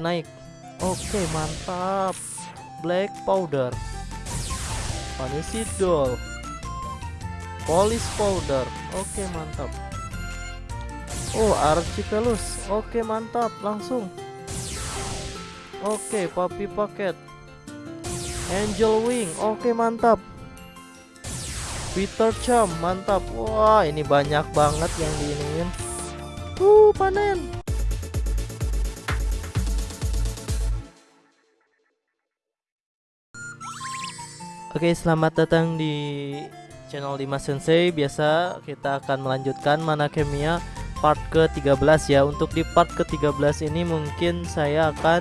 naik. Oke mantap. Black powder. Vanisi doll. Polish powder. Oke mantap. Oh archipelus. Oke mantap. Langsung. Oke papi paket angel wing. Oke mantap. Peter Cham mantap. Wah ini banyak banget yang diinin uh panen Oke selamat datang di channel Dimas Sensei. Biasa kita akan melanjutkan mana kemia part ke-13 ya. Untuk di part ke-13 ini mungkin saya akan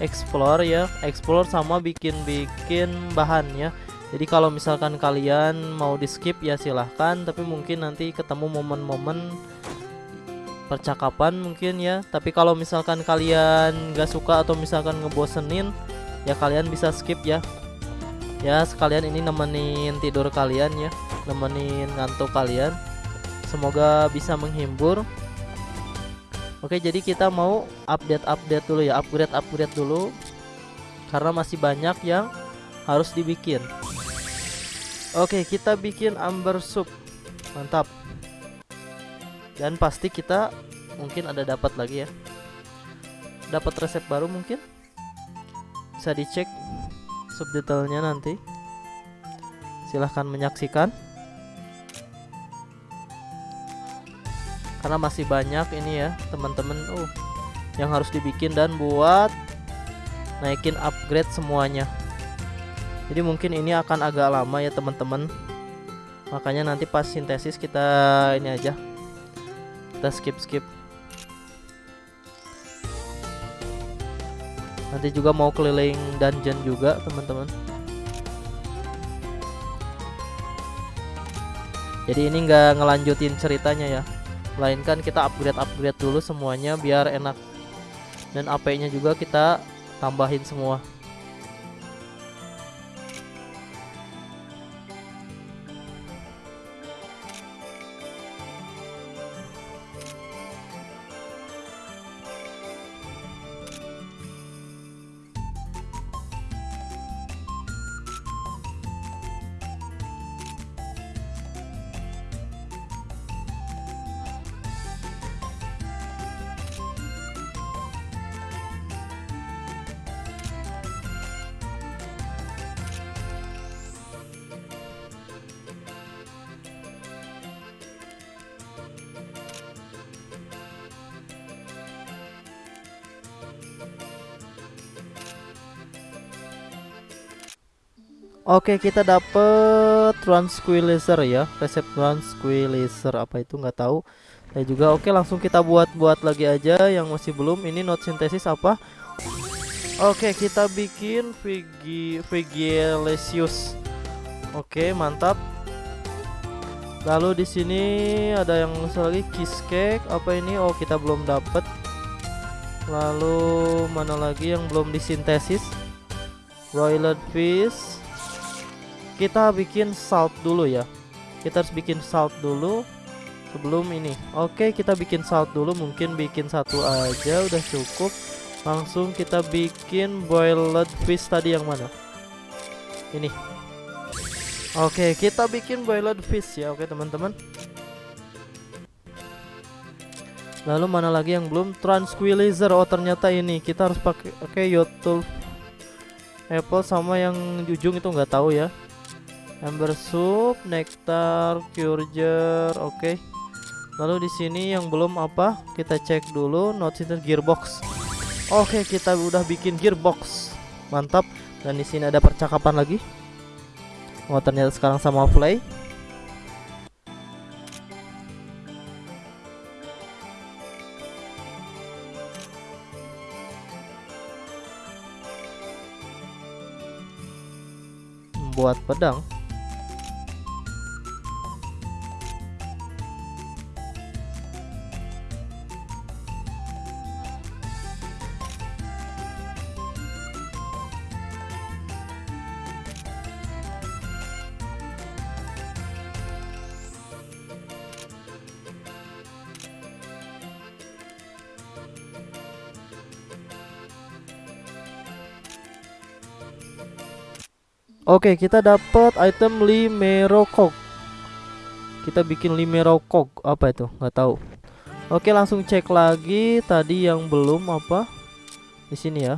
explore ya. Explore sama bikin-bikin bahan ya. Jadi kalau misalkan kalian mau di skip ya silahkan. Tapi mungkin nanti ketemu momen-momen percakapan mungkin ya. Tapi kalau misalkan kalian gak suka atau misalkan ngebosenin ya kalian bisa skip ya ya sekalian ini nemenin tidur kalian ya. Nemenin ngantuk kalian. Semoga bisa menghibur. Oke jadi kita mau update-update dulu ya. Upgrade-upgrade dulu. Karena masih banyak yang harus dibikin. Oke kita bikin amber soup. Mantap. Dan pasti kita Mungkin ada dapat lagi ya. Dapat resep baru mungkin. Bisa dicek Subdetailnya nanti. Silahkan menyaksikan. Karena masih banyak ini ya Teman-teman uh, Yang harus dibikin dan buat Naikin upgrade semuanya. Jadi mungkin ini akan agak lama ya teman-teman. Makanya nanti pas sintesis kita ini aja. Kita skip skip nanti juga mau keliling dungeon juga teman-teman. Jadi ini nggak ngelanjutin ceritanya ya. Melainkan kita upgrade upgrade dulu semuanya biar enak. Dan AP nya juga kita tambahin semua Oke kita dapet tranquilizer ya. Resep tranquilizer apa itu nggak tahu. Saya juga oke langsung kita buat buat lagi aja yang masih belum. Ini note sintesis apa? Oke kita bikin Vigi Oke mantap. Lalu di sini ada yang lagi kiss cake apa ini? Oh kita belum dapet. Lalu mana lagi yang belum disintesis? Broiler fish kita bikin salt dulu ya. Kita harus bikin salt dulu sebelum ini. Oke kita bikin salt dulu. Mungkin bikin satu aja udah cukup. Langsung kita bikin boiled fish tadi yang mana? Ini. Oke kita bikin boiled fish ya. Oke teman-teman. Lalu mana lagi yang belum? Tranquilizer oh ternyata ini. Kita harus pakai oke okay, yotul apple sama yang ujung itu. Nggak tahu ya Amber soup, nectar, curger, oke. Okay. Lalu di sini yang belum apa? Kita cek dulu notice gearbox. Oke, okay, kita udah bikin gearbox. Mantap. Dan di sini ada percakapan lagi. Oh, ternyata sekarang sama play. Buat pedang. Oke, kita dapat item Limerokok. Kita bikin Limerokok apa itu? Nggak tahu. Oke, langsung cek lagi tadi yang belum apa? Di sini ya.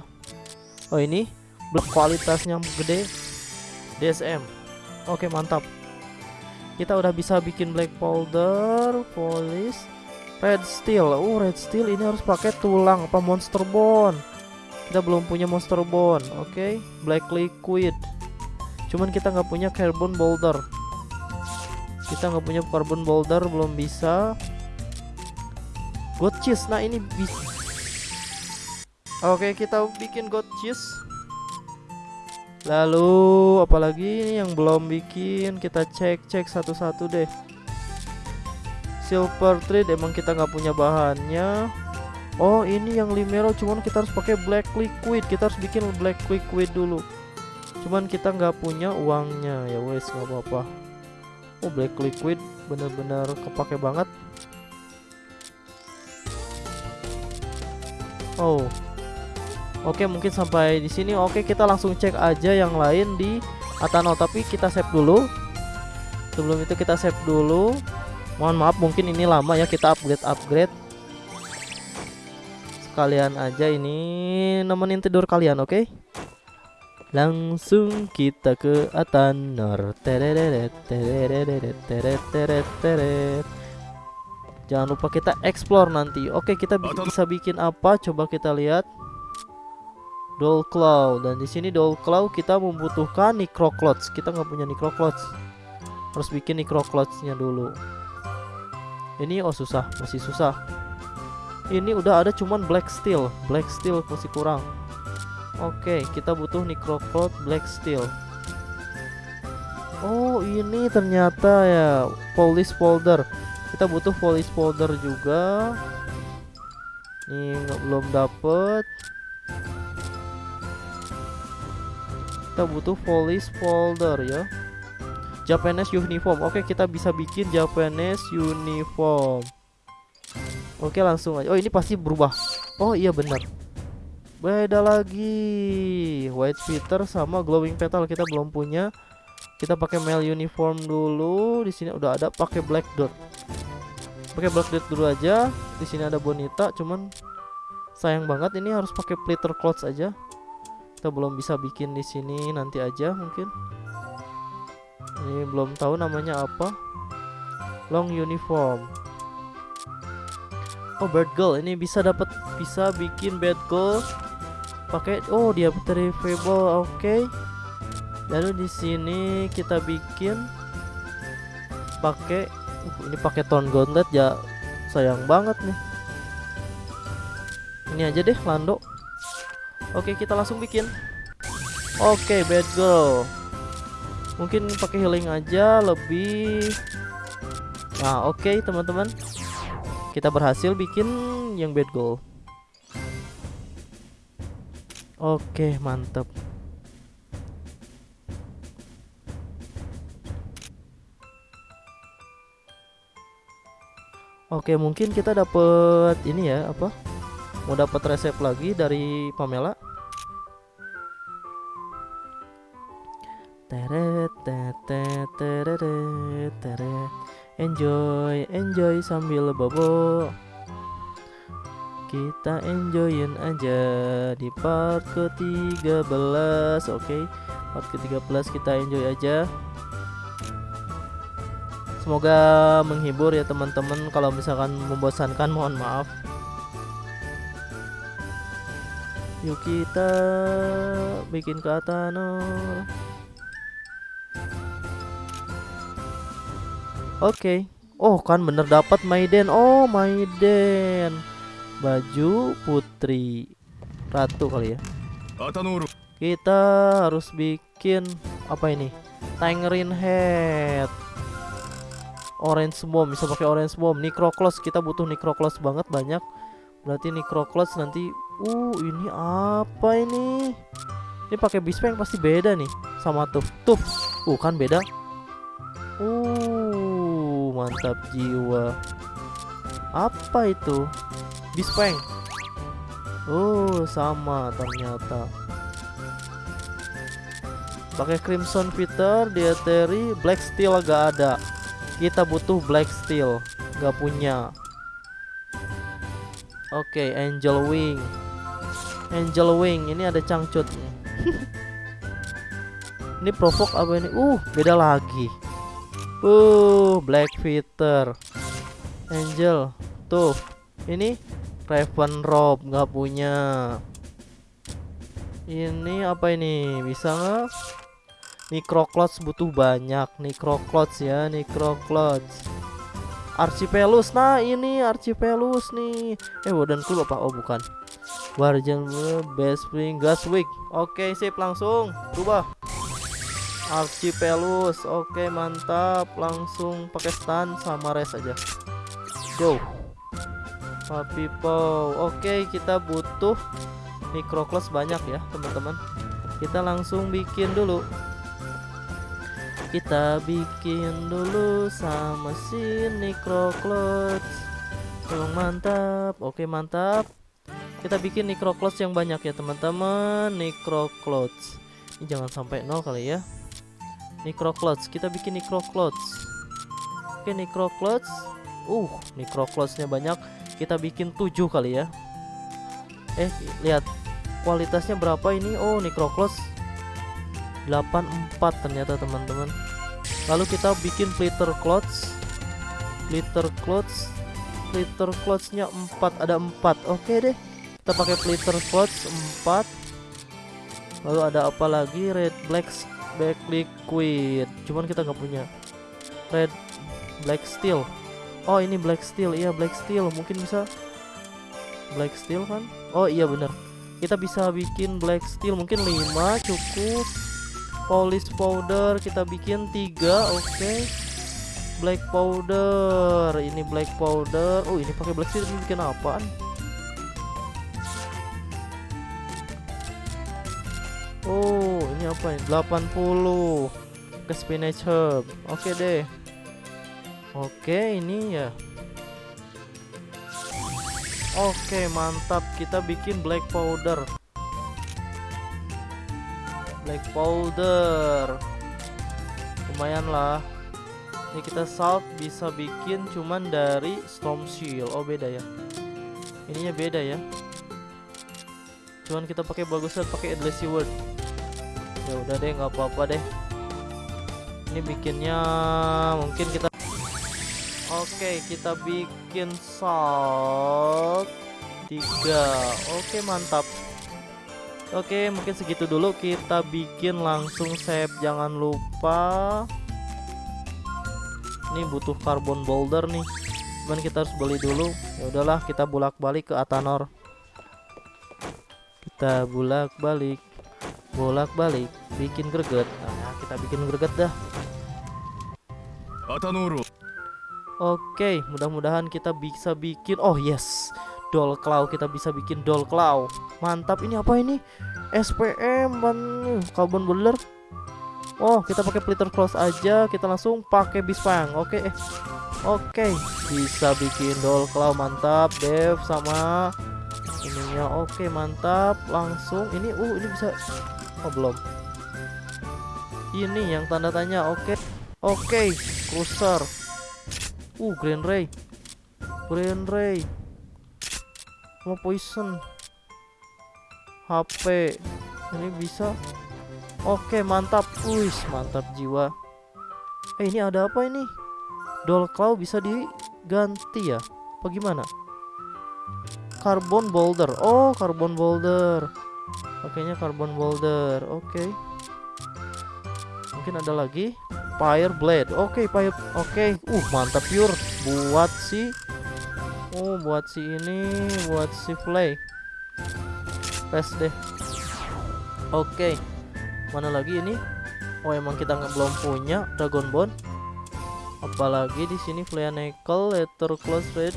Oh, ini kualitasnya gede. DSM. Oke, mantap. Kita udah bisa bikin black powder, polish, red steel. Oh, red steel ini harus pakai tulang apa monster bone. Kita belum punya monster bone. Oke, black liquid. Cuman kita nggak punya carbon boulder. Kita nggak punya carbon boulder, belum bisa. God cheese. Nah, ini bisa. Oke, kita bikin god cheese. Lalu apalagi yang belum bikin kita cek-cek satu-satu deh. Silver thread emang kita nggak punya bahannya. Oh ini yang limero cuman kita harus pakai black liquid. Kita harus bikin black liquid dulu. Cuman kita nggak punya uangnya. Ya wes nggak apa-apa. Oh black liquid bener-bener kepake banget. Oh. Oke mungkin sampai di sini. Oke kita langsung cek aja yang lain di Atano. Tapi kita save dulu. Sebelum itu kita save dulu. Mohon maaf mungkin ini lama ya kita upgrade upgrade sekalian aja ini nemenin tidur kalian oke? okay? Langsung kita ke Atanor tereret tereret jangan lupa kita explore nanti oke kita bisa bikin apa coba kita lihat Doll Claw dan di sini Doll Claw kita membutuhkan Necroclots. Kita nggak punya Necroclots. Harus bikin Necroclotsnya dulu. Ini oh susah, masih susah. Ini udah ada cuman Black Steel. Black Steel masih kurang. Oke, kita butuh Necroclot Black Steel. Oh, ini ternyata ya polish folder. Kita butuh polish folder juga. Ini belum dapet. kita butuh police folder ya Japanese uniform oke kita bisa bikin Japanese uniform oke langsung aja oh ini pasti berubah oh iya benar beda lagi. White feather sama glowing petal kita belum punya. Kita pakai male uniform dulu. Di sini udah ada pakai black dot. Pakai black dot dulu aja. Di sini ada bonita cuman sayang banget ini harus pakai plitter clothes aja. Kita belum bisa bikin di sini nanti aja mungkin. Ini belum tahu namanya apa. Long uniform. Oh bird girl. Ini bisa dapat bisa bikin bird girl pakai oh dia retrievable oke okay. lalu di sini kita bikin pakai uh, ini pakai tone gauntlet ya sayang banget nih ini aja deh lando Oke, kita langsung bikin. Oke, bad girl. Mungkin pakai healing aja lebih Nah, oke teman-teman. Kita berhasil bikin yang bad girl. Oke, mantap. Oke, mungkin kita dapat ini ya, apa? mau dapat resep lagi dari Pamela teret teret teret teret enjoy enjoy sambil bobo kita enjoyin aja di part ke-13 oke okay. part ke-13 kita enjoy aja semoga menghibur ya teman-teman kalau misalkan membosankan mohon maaf Yuk kita bikin katana. Oke. Okay. Oh, kan bener dapat Maiden. Oh, Maiden. Baju putri ratu kali ya. Kita harus bikin apa ini? Tangerine head. Orange bomb bisa pakai orange bomb. Necroclos kita butuh necroclos banget banyak. Berarti necroclos nanti Uh, ini apa ini? Ini pakai bispeng pasti beda nih sama tuh. Tuh. Uh, kan beda. Uh, mantap jiwa. Apa itu? Bispeng. Oh, sama ternyata. pakai crimson fitter dietary black steel gak ada. Kita butuh black steel gak punya. Oke okay, angel wing. Angel wing ini ada cangcut ini provoke apa ini? Uh beda lagi. Uh black fitter angel tuh ini raven rob nggak punya. Ini apa ini? Bisa nggak? Necroclots butuh banyak. Necroclots ya Necroclots Archipelus. Nah ini Archipelus nih. Eh Warden Club apa oh bukan. Guardian Best Spring Gaswick oke sip. Langsung berubah. Archipelus. Oke mantap. Langsung pakai stun sama res aja. Go Papi oke kita butuh Necroclots banyak ya teman-teman. Kita langsung bikin dulu. Kita bikin dulu sama si Necroclots oh, mantap. Oke mantap. Kita bikin Necroclots yang banyak ya teman-teman. Necroclots ini jangan sampai nol kali ya. Necroclots kita bikin Necroclots oke Necroclots uh Necroclotsnya banyak kita bikin 7 kali ya. Eh lihat. Kualitasnya berapa ini? Oh Necroclots 84 ternyata teman-teman. Lalu kita bikin flitter clothes. Flitter clothes. Flitter clothesnya 4 ada 4 oke deh. Kita pakai flitter clothes 4 lalu ada apa lagi? Red black black liquid. Cuman kita nggak punya. Red black steel oh ini black steel. Iya black steel. Mungkin bisa black steel kan? Oh iya bener. Kita bisa bikin black steel. Mungkin 5 cukup. Polish powder kita bikin tiga oke. Okay. black powder. Ini black powder. Oh ini pakai black steel. Ini bikin apaan? Oh ini apa ini? 80 ke spinach herb. Oke okay deh oke ini ya. Oke mantap. Kita bikin black powder. Black powder. Lumayan lah. Ini kita salt bisa bikin cuman dari storm shield oh beda ya. Ininya beda ya. Cuman kita pakai bagusnya pakai endless word. Ya udah deh nggak apa-apa deh. Ini bikinnya mungkin kita oke kita bikin salt. Tiga. Oke mantap. Oke mungkin segitu dulu. Kita bikin langsung save jangan lupa. Ini butuh carbon boulder nih. Cuman kita harus beli dulu. Ya udahlah kita bolak balik ke Atanor. Kita bolak balik bolak balik bikin greget. Nah kita bikin greget dah. Atanor Oke mudah-mudahan kita bisa bikin oh yes doll claw kita bisa bikin doll claw. Mantap ini apa ini? SPM ban carbon boulder Oh kita pakai plitter cross aja kita langsung pakai bispang oke eh. Oke bisa bikin doll claw mantap dev sama ininya oke mantap langsung ini uh ini bisa oh belum. Ini yang tanda tanya oke. Oke cruiser uh grand ray. Grand ray. Mau poison. HP ini bisa? Oke mantap. Wis mantap jiwa. Eh ini ada apa ini? Doll claw bisa diganti ya? Apa gimana? Carbon boulder. Oh carbon boulder. Pakainya carbon boulder. Oke. okay. Mungkin ada lagi. Fire blade. Oke okay, fire oke. Okay. uh mantap pure. Buat si Oh buat si ini Buat si play Tes deh. Oke. Okay. Mana lagi ini? Oh emang kita nggak belum punya Dragon Bone. Apalagi di sini Nickel Letter Close Red.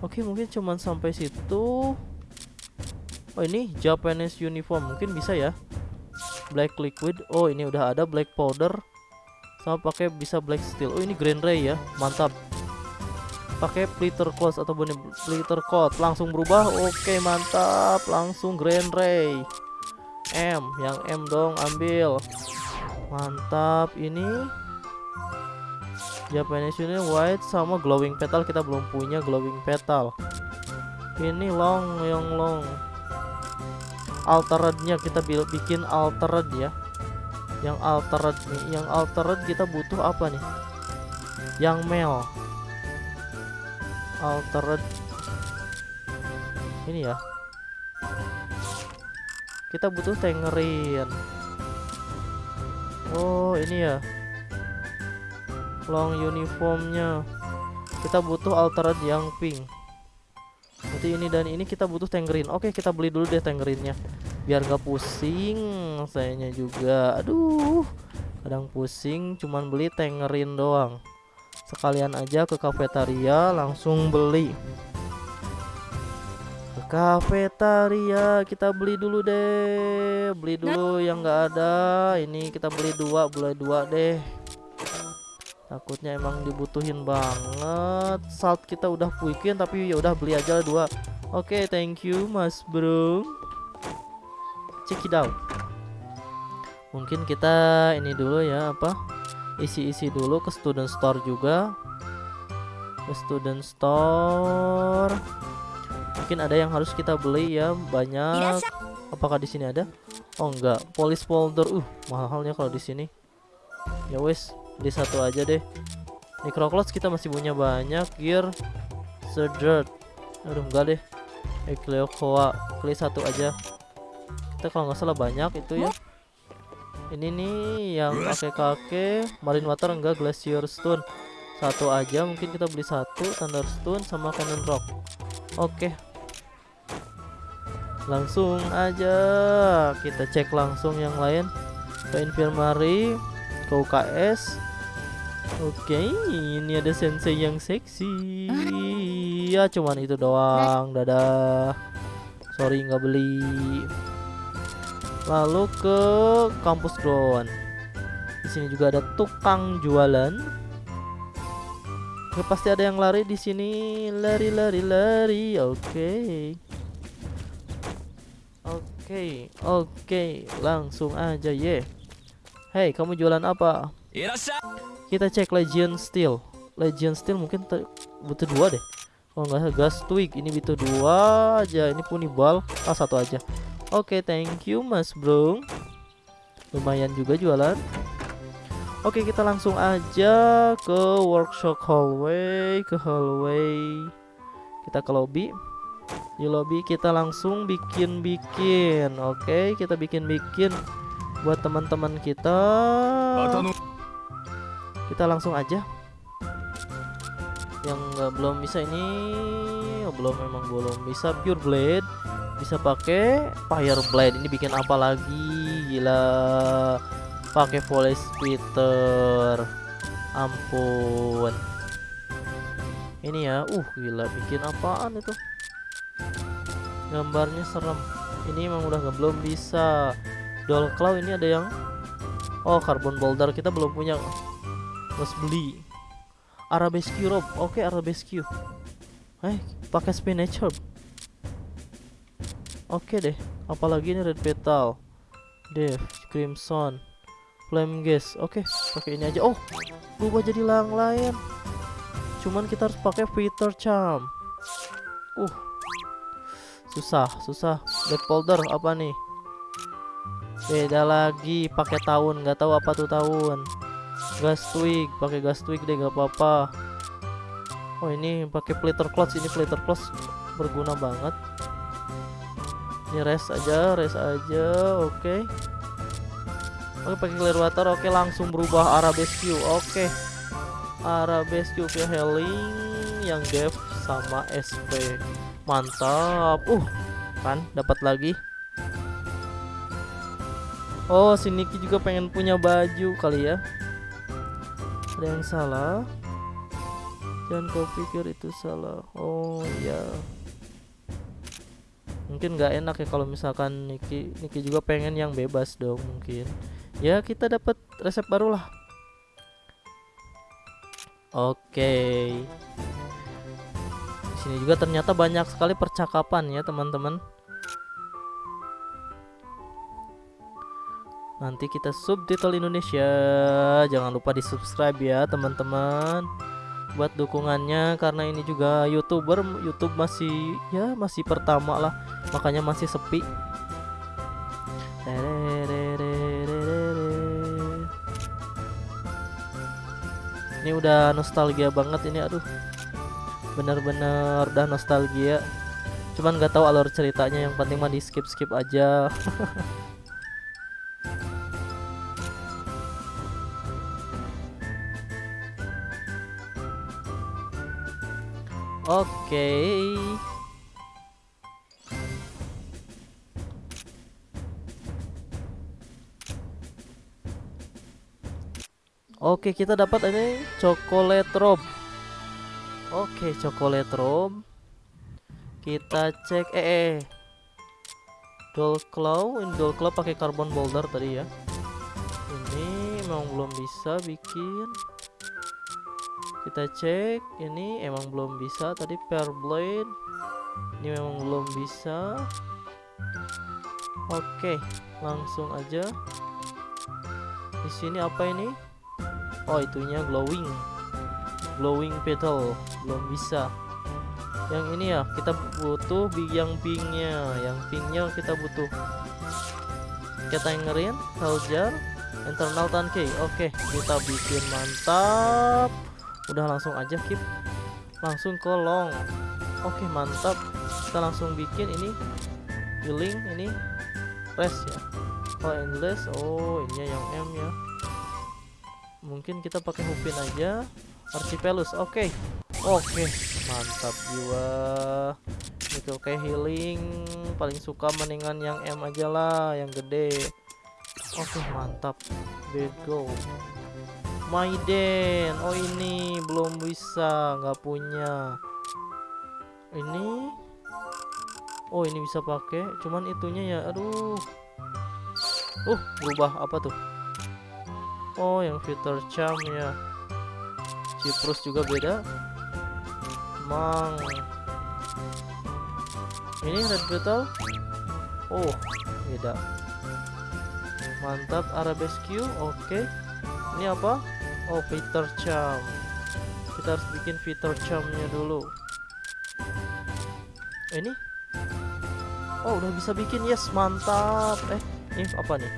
Oke okay, mungkin cuman sampai situ. Oh ini Japanese uniform. Mungkin bisa ya Black liquid. Oh ini udah ada black powder. Sama pakai bisa black steel. Oh ini green ray ya. Mantap. Pakai plitter close atau bunyi plitter coat. Langsung berubah. Oke mantap. Langsung grand ray. M. Yang M dong ambil. Mantap. Ini Japanese ini white sama glowing petal. Kita belum punya glowing petal. Ini long yang long alterednya kita bikin altered ya. Yang altered nih yang altered kita butuh apa nih? Yang mel. Altered ini ya. Kita butuh tengerin oh ini ya. Long uniformnya. Kita butuh altered yang pink nanti ini dan ini kita butuh tengerin oke kita beli dulu deh tengerinnya biar gak pusing sayanya juga. Aduh kadang pusing cuman beli tengerin doang. Sekalian aja ke kafetaria langsung beli. Ke kafetaria kita beli dulu deh. Beli dulu yang enggak ada. Ini kita beli dua beli dua deh takutnya emang dibutuhin banget. Salt kita udah puikin tapi ya udah beli aja dua. Oke okay, thank you mas bro. Check it out. Mungkin kita ini dulu ya apa? Isi-isi dulu ke student store juga. Ke student store. Mungkin ada yang harus kita beli ya banyak. Apakah di sini ada? Oh enggak. Police folder. Uh mahalnya kalau di sini. Ya wes beli satu aja deh. Microcloth kita masih punya banyak gear sedert aduh enggak deh. Ecleocoa beli satu aja. Kita kalau nggak salah banyak itu ya. Ini nih yang kakek-kakek. Marine water enggak glacier stone. Satu aja mungkin kita beli satu. Thunderstone sama cannon rock. Oke. Langsung aja. Kita cek langsung yang lain. Ke infirmary ke UKS Oke, ini ada sensei yang seksi. Ya, cuman itu doang. Dadah. Sorry nggak beli. Lalu ke kampus ground. Di sini juga ada tukang jualan. Oke, pasti ada yang lari di sini. Lari, lari, lari. Oke. Oke, oke. Langsung aja, ye. Yeah. Hey, kamu jualan apa? Kita cek Legion Steel. Legion Steel mungkin butuh dua deh. Oh enggak gas twig ini butuh dua aja. Ini punibal ah satu aja. Oke, okay, thank you Mas Bro. Lumayan juga jualan. Oke, okay, kita langsung aja ke workshop hallway, ke hallway. Kita ke lobby. Di lobby kita langsung bikin-bikin. Oke, okay, kita bikin-bikin buat teman-teman kita kita langsung aja. Yang nggak belum bisa ini oh, belum memang belum bisa. Pure blade bisa pakai. Fire blade ini bikin apa lagi? Gila. Pakai volley splitter. Ampun. Ini ya uh gila. Bikin apaan itu? Gambarnya serem. Ini emang udah nggak belum bisa. Doll claw ini ada yang? Oh carbon boulder. Kita belum punya Harus beli Arabesque rope. Oke, okay, Arabesque. Eh, pakai spinach herb. Oke okay deh. Apalagi ini red petal. Dev, crimson, flame gas. Oke, okay, pakai ini aja. Oh, berubah jadi lang lain. Cuman kita harus pakai Peter charm. Uh. Susah, susah. Black folder apa nih? Beda lagi pakai tahun, nggak tahu apa tuh tahun gas twig pakai gas twig deh gak apa-apa. Oh ini pakai plater clutch ini plater clutch berguna banget. Ini rest aja rest aja oke. Okay. oke pakai clear water oke okay, langsung berubah arabesque oke. Okay. arabesque via healing yang dev sama SP mantap. Uh kan dapat lagi. Oh, si Niki juga pengen punya baju kali ya ada yang salah. Dan kau pikir itu salah. Oh iya. Mungkin nggak enak ya kalau misalkan Niki Niki juga pengen yang bebas dong mungkin. Ya kita dapat resep baru lah. Oke. Okay. sini juga ternyata banyak sekali percakapan ya teman-teman nanti kita subtitle Indonesia. Jangan lupa di subscribe ya teman-teman. Buat dukungannya karena ini juga youtuber YouTube masih ya masih pertama lah. Makanya masih sepi. Ini udah nostalgia banget ini aduh. Bener-bener udah nostalgia. Cuman nggak tahu alur ceritanya yang penting mah di skip skip aja Oke. Oke, kita dapat ini coklat rob. Oke, coklat rob. Kita cek eh, eh. Doll claw, ini claw pakai carbon boulder tadi ya. Ini memang belum bisa bikin kita cek ini emang belum bisa tadi pair blade. Ini memang belum bisa. Oke langsung aja. Di sini apa ini? Oh itunya glowing. Glowing petal belum bisa. Yang ini ya kita butuh yang pinknya. Yang pinknya kita butuh. Kita ngerin jar internal tanke oke kita bikin mantap udah langsung aja keep langsung ke long. Oke mantap. Kita langsung bikin ini. Healing ini. Rest ya. Oh endless. Oh ini yang M ya. Mungkin kita pakai hupin aja. Archipelus oke. Okay. oke okay. mantap jiwa. Itu oke okay, healing. Paling suka mendingan yang M aja lah yang gede. Oke mantap. Let's go Maiden. Oh ini belum bisa nggak punya. Ini? Oh ini bisa pakai cuman itunya ya aduh. Uh berubah apa tuh? Oh yang fitur charm ya. Ciprus juga beda. Mang. Ini red beetle oh beda. Mantap arabesque oke. Okay. ini apa? Oh fitur charm Kita harus bikin fitur charmnya dulu. Ini? Oh udah bisa bikin yes mantap. Eh ini apa nih?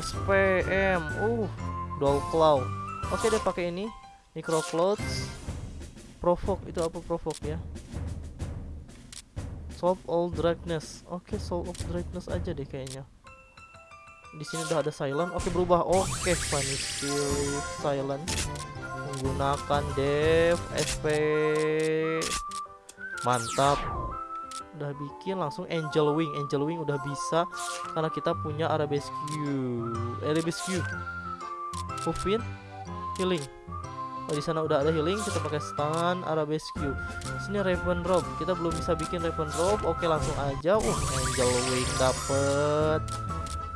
SPM Uh Doll Claw Oke deh pakai ini. Micro Clothes Provoke itu apa provoke ya? Solve all darkness Oke solve all darkness aja deh kayaknya. Di sini udah ada silent. Oke berubah. Oke vanish silent menggunakan dev sp mantap. Udah bikin langsung angel wing. Angel wing udah bisa karena kita punya arabesque arabesque Hufin healing. Oh di sana udah ada healing kita pakai stun arabesque sini raven robe kita belum bisa bikin raven robe oke langsung aja. Uh angel wing dapet.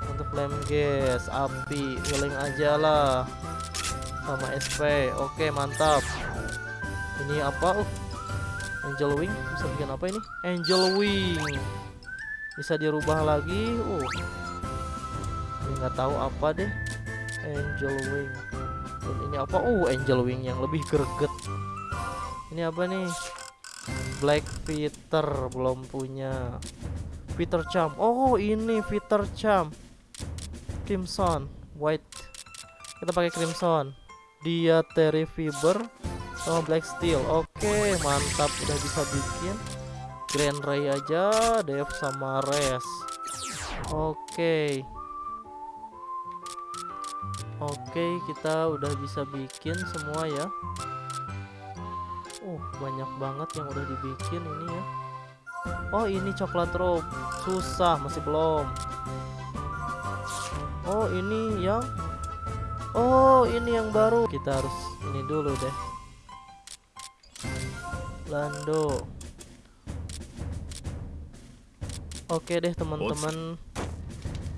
Untuk flame gas api healing aja lah sama SP oke mantap. Ini apa? Uh angel wing. Bisa bikin apa ini? Angel wing. Bisa dirubah lagi. Uh. Nggak tahu apa deh. Angel wing. Dan ini apa? Uh angel wing yang lebih greget. Ini apa nih? Black Peter. Belum punya. Peter Charm oh ini Peter Charm crimson. White. Kita pakai crimson dia terry fiber sama black steel. Oke mantap. Udah bisa bikin. Grand ray aja dev sama res oke. Oke kita udah bisa bikin semua ya. Uh banyak banget yang udah dibikin ini ya. Oh ini coklat robe susah masih belum. Oh ini yang Oh ini yang baru. Kita harus ini dulu deh. Lando. Oke deh teman-teman.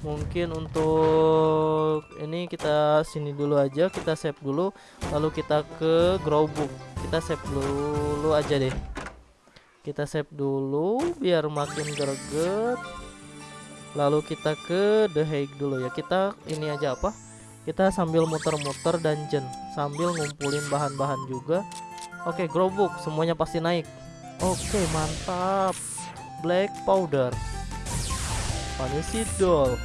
Mungkin untuk ini kita sini dulu aja. Kita save dulu. Lalu kita ke Growbook Kita save dulu aja deh. Kita save dulu Biar makin greget. Lalu kita ke The Hague dulu ya. Kita ini aja apa kita sambil muter-muter dungeon sambil ngumpulin bahan-bahan juga. Oke growbook semuanya pasti naik. Oke mantap. Black powder. Vanity doll.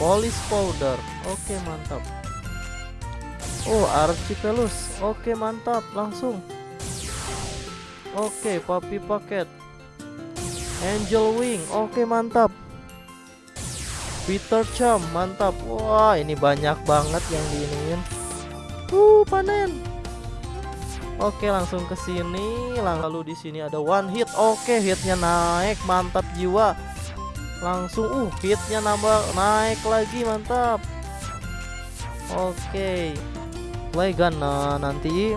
Polish powder. Oke mantap. Oh archipelus. Oke mantap langsung. Oke papi paket angel wing. Oke mantap Peter Cham mantap. Wah ini banyak banget yang diinin uh panen. Oke langsung ke sini. Lalu di sini ada one hit. Oke hitnya naik. Mantap jiwa. Langsung uh hitnya nambah naik lagi. Mantap. Oke. Play gun nah nanti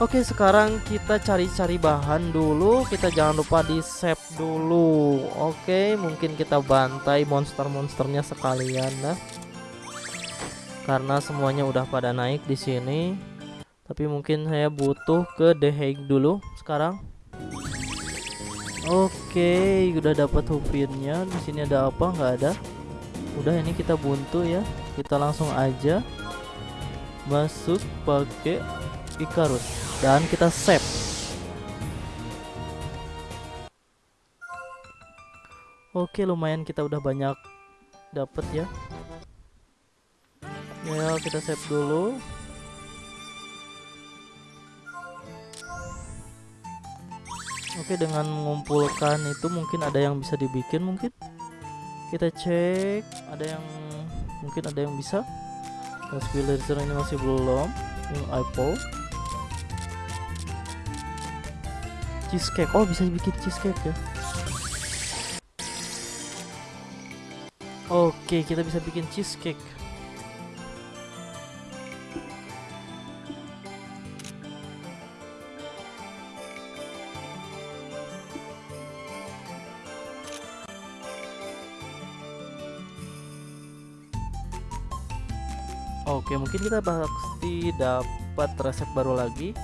Oke sekarang kita cari-cari bahan dulu. Kita jangan lupa di save dulu. Oke mungkin kita bantai monster-monsternya sekalian nah Karena semuanya udah pada naik di sini. Tapi mungkin saya butuh ke The Hague dulu sekarang. Oke udah dapat hupinnya di sini ada apa? Nggak ada. Udah ini kita buntu ya. Kita langsung aja Masuk pakai Icarus dan kita save. Oke lumayan kita udah banyak dapat ya. Ya kita save dulu. Oke dengan mengumpulkan itu mungkin ada yang bisa dibikin mungkin. Kita cek ada yang mungkin ada yang bisa. Laser ini masih belum. Yang cheesecake. Oh bisa bikin cheesecake ya? Oke kita bisa bikin cheesecake. Oke, mungkin kita pasti dapat resep baru lagi.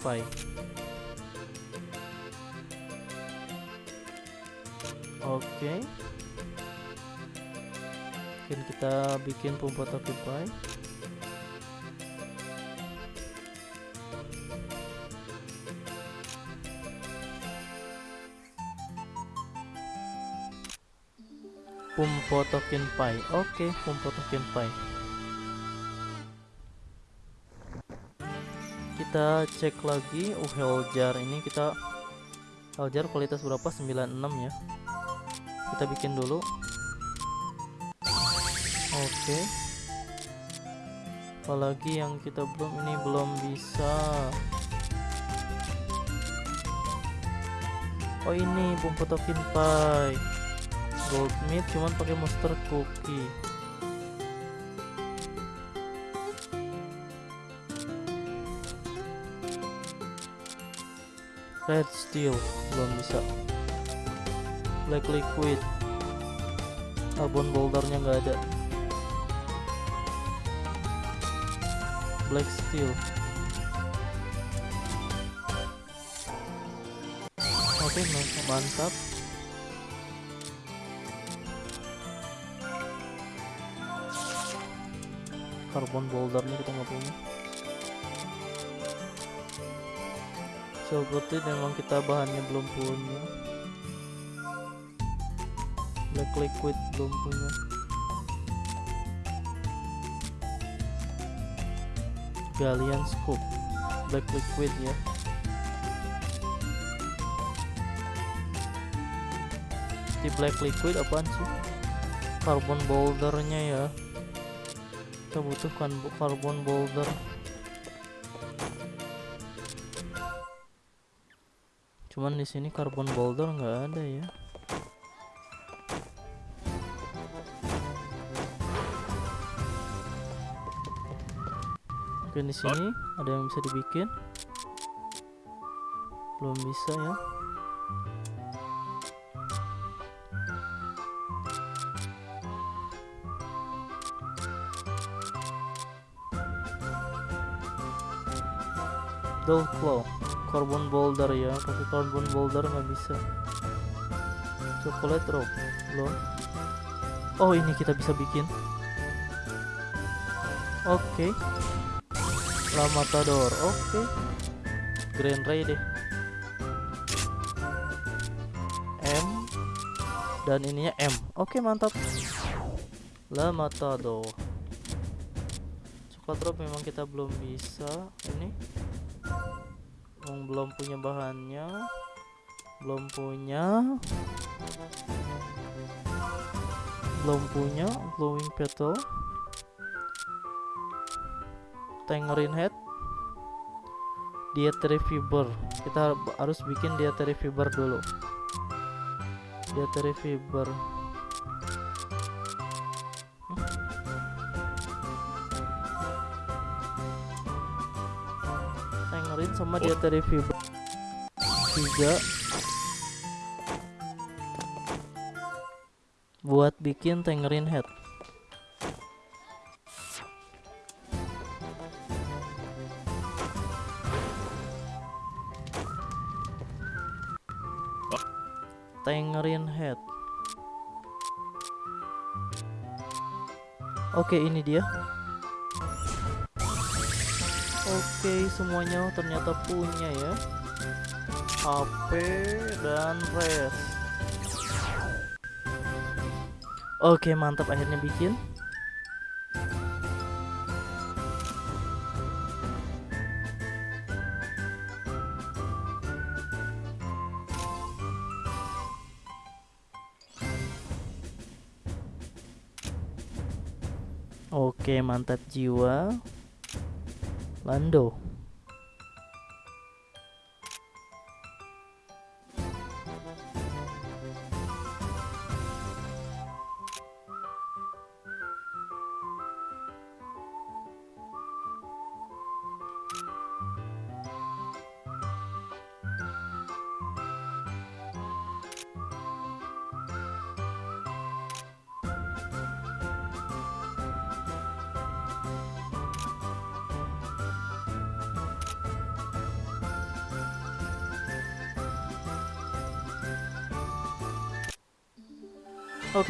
Pie oke okay. mungkin kita bikin token pie Pumpo token pie. Oke, okay, pumpo token pie. Kita cek lagi. Uh Heljar ini kita Heljar kualitas berapa? 96 ya. Kita bikin dulu. Oke. Okay. apalagi yang kita belum ini belum bisa. Oh ini bumbu token pie. Gold meat cuman pakai monster cookie red steel belum bisa. Black liquid. Carbon bouldernya nggak ada. Black steel. Oke okay, mantap. Carbon bouldernya kita nggak punya seperti memang kita bahannya belum punya. Black liquid belum punya. Galian scoop. Black liquid ya. Di black liquid apaan sih? Carbon bouldernya ya. Kita butuhkan carbon boulder Cuman di sini karbon boulder nggak ada ya. Oke di sini ada yang bisa dibikin. Belum bisa ya. Dull Claw Carbon Boulder ya pakai Carbon Boulder nggak bisa. Chocolate Rope belum Oh ini kita bisa bikin. Oke. Okay. La Matador Oke. Okay. Grand Ray deh. M. Dan ininya M. Oke okay, mantap. La Matador. Coklat Rope memang kita belum bisa. Ini belum punya bahannya. Belum punya. Belum punya glowing petal. Tangerine head. Dietary fiber. Kita harus bikin dietary fiber dulu. Dietary fiber sama dietary fiber tiga. Buat bikin tangerine head. Tangerine head. Oke ini dia oke semuanya ternyata punya ya. HP dan res. Oke mantap akhirnya bikin. Oke mantap jiwa Lando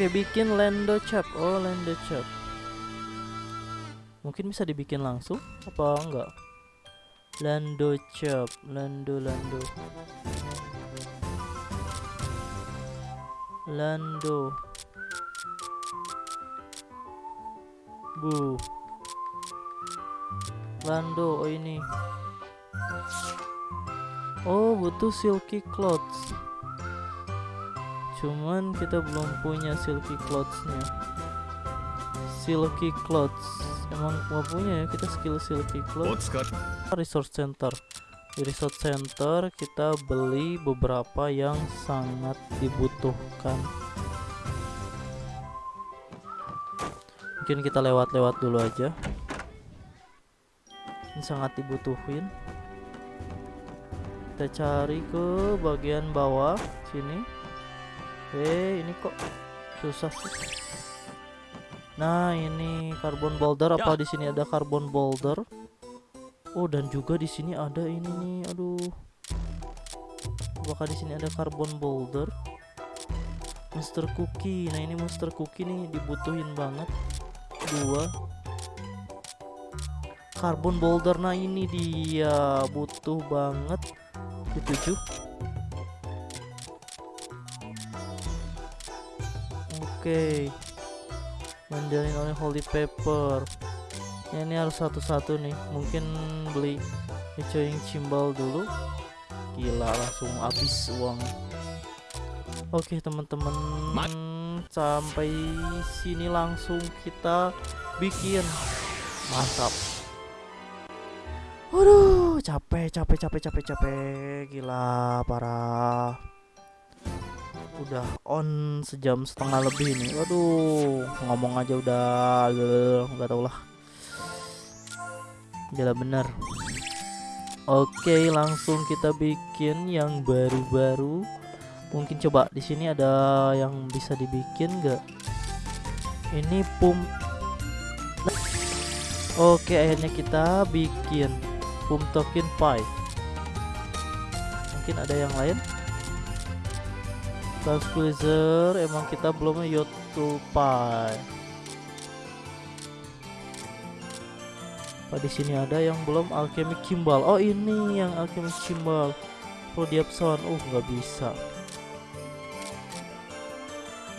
Oke, bikin Lando Chap. Oh, Lando Chap. Mungkin bisa dibikin langsung apa enggak? Lando Chap, Lando Lando. Lando. Bu. Lando, oh ini. Oh, butuh silky clothes cuman kita belum punya silky clothes-nya. Silky clothes. Emang mau punya ya kita skill silky clothes. Resource center. Di resource center kita beli beberapa yang sangat dibutuhkan. Mungkin kita lewat-lewat dulu aja. Ini sangat dibutuhin. Kita cari ke bagian bawah sini eh ini kok susah sih? Nah ini carbon boulder. Apa ya. di sini ada carbon boulder? Oh dan juga di sini ada ini nih. Aduh. Apakah di sini ada carbon boulder? Monster cookie. Nah ini monster cookie nih dibutuhin banget. Dua. Carbon boulder. Nah ini dia. Butuh banget. Tujuh Oke. Mandarin oleh holy pepper. Ya, Ini harus satu-satu nih. Mungkin beli Echoing cimbal dulu. Gila langsung habis uang. Oke teman-teman. Sampai sini langsung kita bikin. Mantap. Waduh capek capek capek capek capek. Gila parah udah on sejam setengah lebih nih waduh ngomong aja udah nggak tau lah. Gila bener. Oke langsung kita bikin yang baru-baru. Mungkin coba di sini ada yang bisa dibikin nggak? Ini pum oke akhirnya kita bikin pum token pie mungkin ada yang lain Tranquilizer emang kita belum Yotupai apa di sini ada yang belum? Alchemy kimbal oh ini yang alchemy kimbal Prodiapson uh nggak bisa.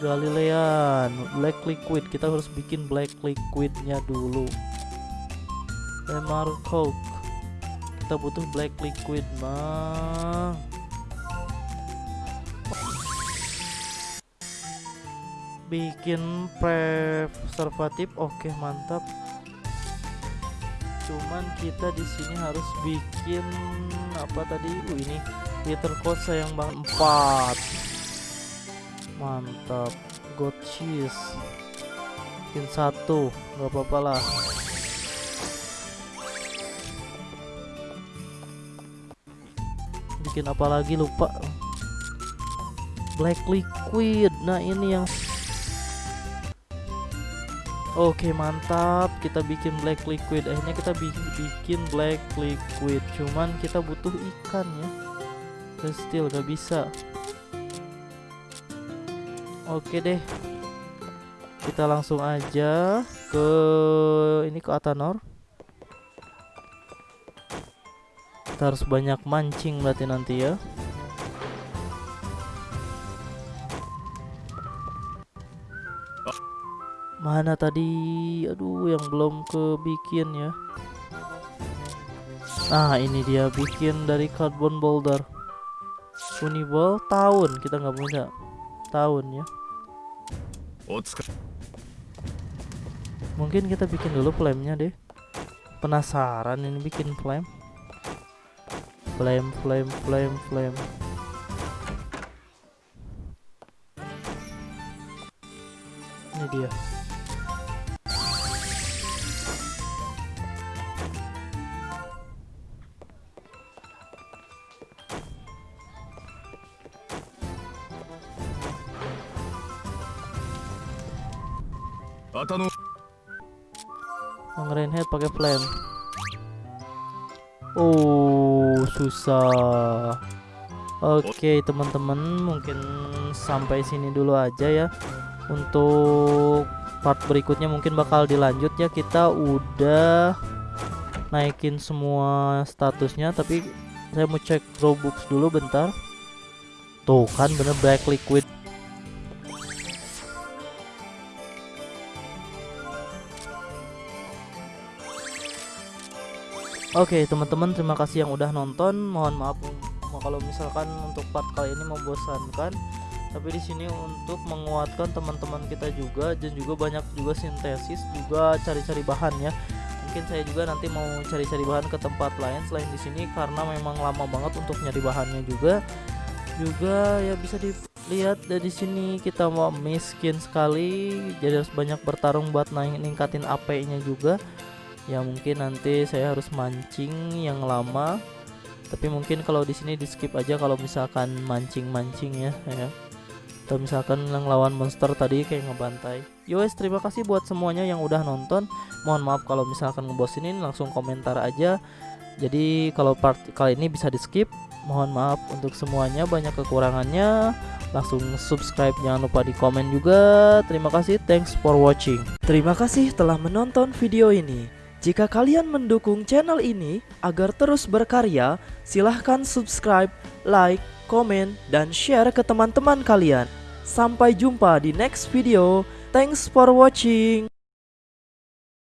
Galilean. Black liquid. Kita harus bikin black liquidnya dulu. Lemar coke kita butuh black liquid mah bikin preservatif oke mantap. Cuman kita di sini harus bikin apa tadi? Uh, ini liter cost sayang banget 4 mantap. God cheese. Bikin satu nggak apa-apa lah. Bikin apa lagi? Lupa. Black liquid. Nah ini yang Oke mantap. Kita bikin black liquid. Akhirnya kita bikin black liquid. Cuman kita butuh ikan ya. Dan still gak bisa. Oke deh. Kita langsung aja ke ini ke Atanor. Kita harus banyak mancing berarti nanti ya Mana tadi? Aduh, yang belum kebikin ya. Nah, ini dia bikin dari carbon boulder. Uniball tahun kita nggak punya. Tahun ya. Mungkin kita bikin dulu flame-nya deh. Penasaran ini bikin flame. Flame, flame, flame, flame. Ini dia. Susah. Oke, teman-teman, mungkin sampai sini dulu aja ya. Untuk part berikutnya mungkin bakal dilanjut ya. Kita udah naikin semua statusnya, tapi saya mau cek Robux dulu bentar. Tuh kan bener black liquid Oke okay, teman-teman terima kasih yang udah nonton. Mohon maaf kalau misalkan untuk part kali ini membosankan. Tapi di sini untuk menguatkan teman-teman kita juga dan juga banyak juga sintesis juga cari-cari bahan ya. Mungkin saya juga nanti mau cari-cari bahan ke tempat lain selain di sini karena memang lama banget untuk nyari bahannya juga. Juga ya bisa dilihat dari sini kita mau miskin sekali. Jadi harus banyak bertarung buat naik ningkatin AP nya juga ya mungkin nanti saya harus mancing yang lama. Tapi mungkin kalau di sini di skip aja kalau misalkan mancing-mancing ya ya. Atau misalkan yang lawan monster tadi kayak ngebantai. Yowes terima kasih buat semuanya yang udah nonton. Mohon maaf kalau misalkan ngebosinin langsung komentar aja. Jadi kalau part kali ini bisa di skip mohon maaf untuk semuanya. Banyak kekurangannya. Langsung subscribe jangan lupa di komen juga. Terima kasih thanks for watching. Terima kasih telah menonton video ini jika kalian mendukung channel ini agar terus berkarya, silahkan subscribe, like, komen, dan share ke teman-teman kalian. Sampai jumpa di next video. Thanks for watching.